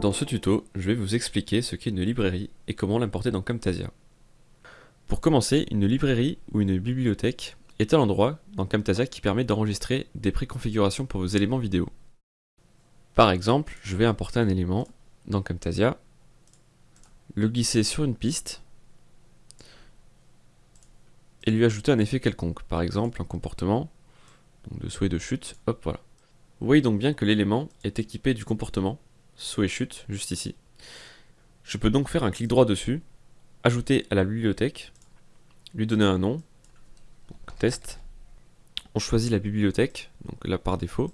Dans ce tuto, je vais vous expliquer ce qu'est une librairie et comment l'importer dans Camtasia. Pour commencer, une librairie ou une bibliothèque est un endroit dans Camtasia qui permet d'enregistrer des préconfigurations pour vos éléments vidéo. Par exemple, je vais importer un élément dans Camtasia, le glisser sur une piste et lui ajouter un effet quelconque, par exemple un comportement, de et de chute, hop voilà. Vous voyez donc bien que l'élément est équipé du comportement saut et chute, juste ici. Je peux donc faire un clic droit dessus, ajouter à la bibliothèque, lui donner un nom, test. On choisit la bibliothèque, donc là par défaut,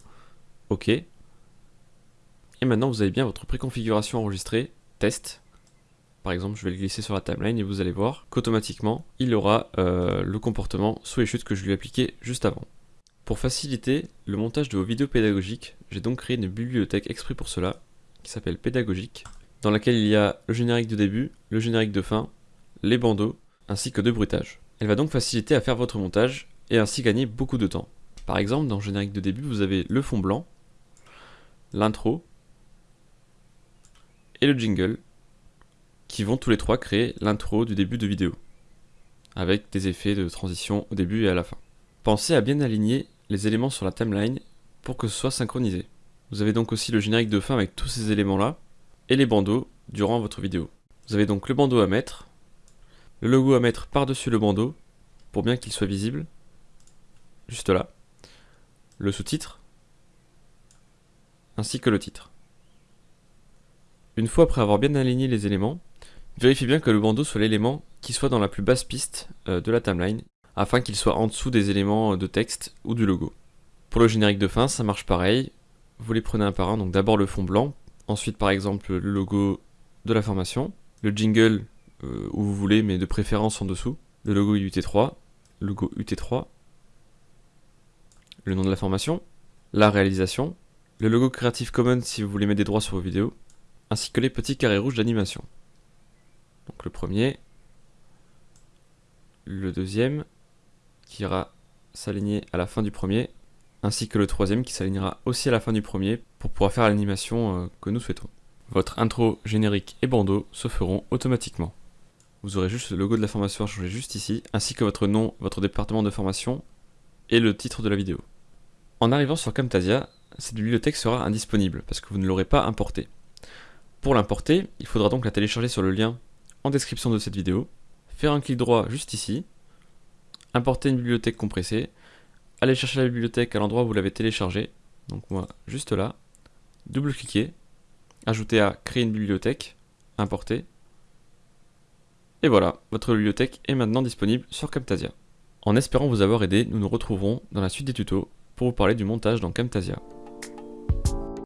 OK. Et maintenant vous avez bien votre préconfiguration enregistrée, test. Par exemple, je vais le glisser sur la timeline et vous allez voir qu'automatiquement, il aura euh, le comportement saut et chute que je lui ai appliqué juste avant. Pour faciliter le montage de vos vidéos pédagogiques, j'ai donc créé une bibliothèque exprès pour cela, qui s'appelle Pédagogique, dans laquelle il y a le générique de début, le générique de fin, les bandeaux, ainsi que deux bruitages. Elle va donc faciliter à faire votre montage et ainsi gagner beaucoup de temps. Par exemple, dans le générique de début, vous avez le fond blanc, l'intro et le jingle, qui vont tous les trois créer l'intro du début de vidéo, avec des effets de transition au début et à la fin. Pensez à bien aligner les éléments sur la timeline pour que ce soit synchronisé. Vous avez donc aussi le générique de fin avec tous ces éléments-là, et les bandeaux durant votre vidéo. Vous avez donc le bandeau à mettre, le logo à mettre par-dessus le bandeau, pour bien qu'il soit visible, juste là, le sous-titre, ainsi que le titre. Une fois après avoir bien aligné les éléments, vérifiez bien que le bandeau soit l'élément qui soit dans la plus basse piste euh, de la timeline, afin qu'il soit en dessous des éléments de texte ou du logo. Pour le générique de fin, ça marche pareil, vous les prenez un par un, donc d'abord le fond blanc, ensuite par exemple le logo de la formation, le jingle euh, où vous voulez mais de préférence en dessous, le logo UT3, le logo UT3, le nom de la formation, la réalisation, le logo Creative Commons si vous voulez mettre des droits sur vos vidéos, ainsi que les petits carrés rouges d'animation. Donc le premier, le deuxième, qui ira s'aligner à la fin du premier, ainsi que le troisième qui s'alignera aussi à la fin du premier pour pouvoir faire l'animation euh, que nous souhaitons. Votre intro, générique et bandeau se feront automatiquement. Vous aurez juste le logo de la formation à changer juste ici, ainsi que votre nom, votre département de formation et le titre de la vidéo. En arrivant sur Camtasia, cette bibliothèque sera indisponible parce que vous ne l'aurez pas importée. Pour l'importer, il faudra donc la télécharger sur le lien en description de cette vidéo, faire un clic droit juste ici, importer une bibliothèque compressée, allez chercher la bibliothèque à l'endroit où vous l'avez téléchargée, donc moi juste là, double-cliquer, ajouter à créer une bibliothèque, importer, et voilà, votre bibliothèque est maintenant disponible sur Camtasia. En espérant vous avoir aidé, nous nous retrouverons dans la suite des tutos pour vous parler du montage dans Camtasia.